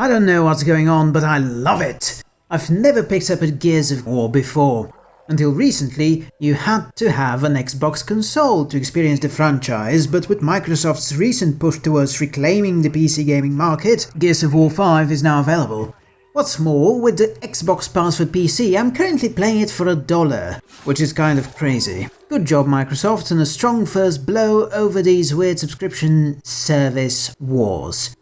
I don't know what's going on, but I love it! I've never picked up a Gears of War before. Until recently, you had to have an Xbox console to experience the franchise, but with Microsoft's recent push towards reclaiming the PC gaming market, Gears of War 5 is now available. What's more, with the Xbox Pass for PC, I'm currently playing it for a dollar, which is kind of crazy. Good job Microsoft and a strong first blow over these weird subscription service wars.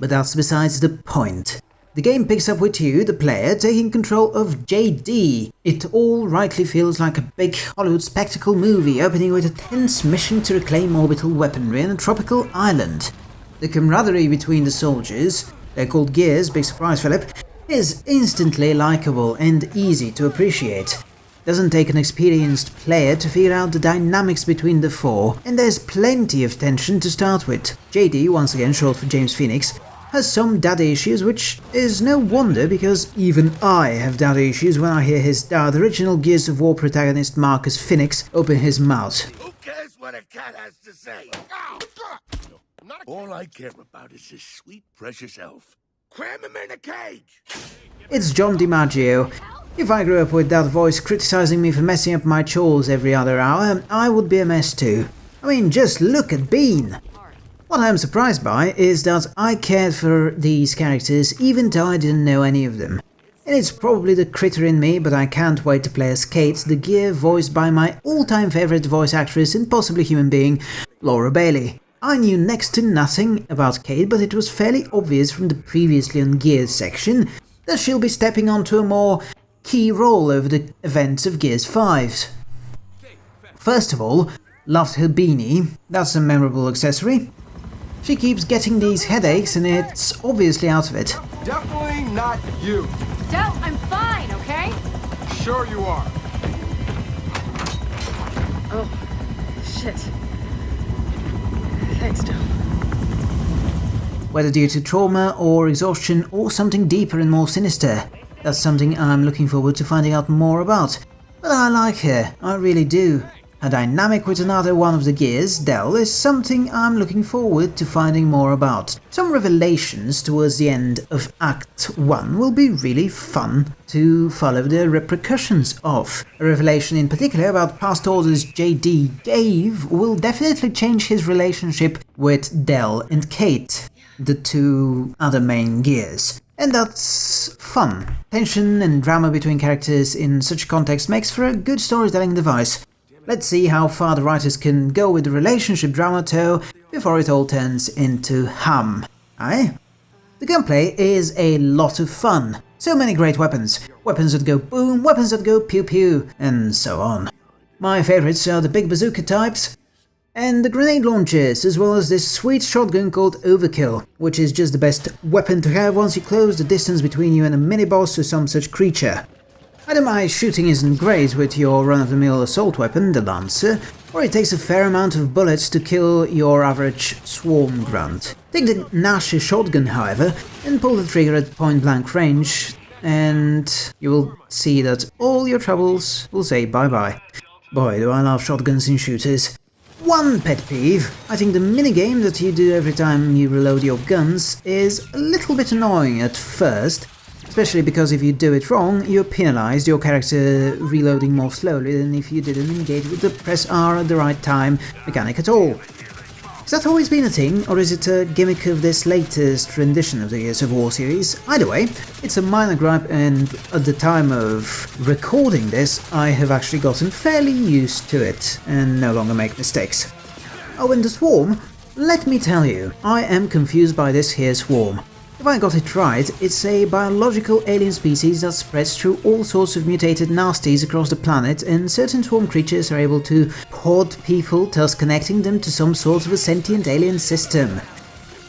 But that's besides the point. The game picks up with you, the player, taking control of JD. It all rightly feels like a big Hollywood spectacle movie, opening with a tense mission to reclaim orbital weaponry on a tropical island. The camaraderie between the soldiers, they're called Gears, big surprise Philip, is instantly likable and easy to appreciate. Doesn't take an experienced player to figure out the dynamics between the four, and there's plenty of tension to start with. JD, once again short for James Fenix, has some daddy issues, which is no wonder because even I have daddy issues when I hear his dad, the original Gears of War protagonist Marcus Fenix, open his mouth. Who cares what a cat has to say? All I care about is his sweet, precious elf. Cram him in a cage! It's John DiMaggio. If I grew up with that voice criticizing me for messing up my chores every other hour, I would be a mess too. I mean, just look at Bean! What I'm surprised by is that I cared for these characters even though I didn't know any of them. And it's probably the critter in me, but I can't wait to play as Kate, the gear voiced by my all-time favourite voice actress and possibly human being, Laura Bailey. I knew next to nothing about Kate, but it was fairly obvious from the previously on Gears section that she'll be stepping onto a more key role over the events of Gears 5. First of all, loved her beanie, that's a memorable accessory. She keeps getting these headaches and it's obviously out of it. Definitely not you. Del, I'm fine, okay? Sure you are. Oh, shit. Thanks, Del. Whether due to trauma or exhaustion or something deeper and more sinister. That's something I'm looking forward to finding out more about. But I like her, I really do. A dynamic with another one of the gears, Del, is something I'm looking forward to finding more about. Some revelations towards the end of Act 1 will be really fun to follow the repercussions of. A revelation in particular about past orders JD gave will definitely change his relationship with Del and Kate, the two other main gears. And that's fun. Tension and drama between characters in such context makes for a good storytelling device. Let's see how far the writers can go with the relationship drama too before it all turns into hum. Aye? The gunplay is a lot of fun. So many great weapons. Weapons that go boom, weapons that go pew pew, and so on. My favourites are the big bazooka types, and the grenade launchers, as well as this sweet shotgun called Overkill, which is just the best weapon to have once you close the distance between you and a mini-boss or some such creature. My shooting isn't great with your run-of-the-mill assault weapon, the Lancer, or it takes a fair amount of bullets to kill your average swarm grunt. Take the Nash shotgun, however, and pull the trigger at point-blank range, and you will see that all your troubles will say bye-bye. Boy, do I love shotguns in shooters. One pet peeve, I think the minigame that you do every time you reload your guns is a little bit annoying at first, Especially because if you do it wrong, you're penalized, your character reloading more slowly than if you didn't engage with the press R at the right time mechanic at all. Has that always been a thing, or is it a gimmick of this latest rendition of the Gears of War series? Either way, it's a minor gripe and at the time of recording this, I have actually gotten fairly used to it and no longer make mistakes. Oh, and the swarm? Let me tell you, I am confused by this here swarm. If I got it right, it's a biological alien species that spreads through all sorts of mutated nasties across the planet and certain swarm creatures are able to pod people, thus connecting them to some sort of a sentient alien system.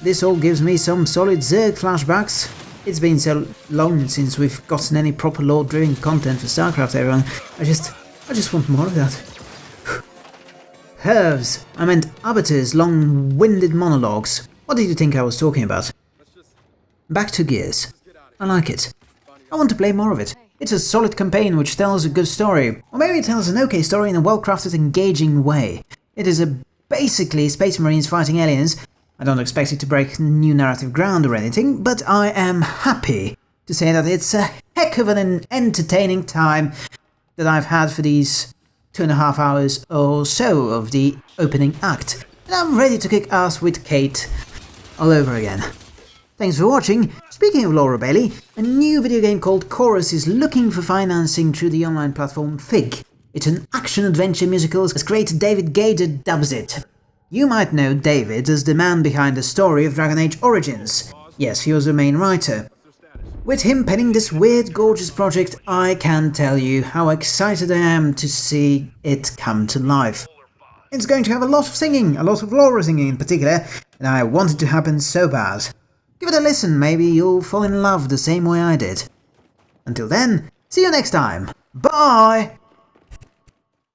This all gives me some solid Zerg flashbacks. It's been so long since we've gotten any proper lore-driven content for StarCraft everyone, I just... I just want more of that. Hervs! I meant Arbiter's long-winded monologues. What did you think I was talking about? Back to Gears. I like it. I want to play more of it. It's a solid campaign which tells a good story, or maybe it tells an okay story in a well-crafted, engaging way. It is a basically Space Marines fighting aliens. I don't expect it to break new narrative ground or anything, but I am happy to say that it's a heck of an entertaining time that I've had for these two and a half hours or so of the opening act. And I'm ready to kick ass with Kate all over again. Thanks for watching. Speaking of Laura Bailey, a new video game called Chorus is looking for financing through the online platform Fig. It's an action-adventure musical as creator David Gaider dubs it. You might know David as the man behind the story of Dragon Age Origins. Yes, he was the main writer. With him penning this weird, gorgeous project, I can tell you how excited I am to see it come to life. It's going to have a lot of singing, a lot of Laura singing in particular, and I want it to happen so bad. Give it a listen, maybe you'll fall in love the same way I did. Until then, see you next time. Bye!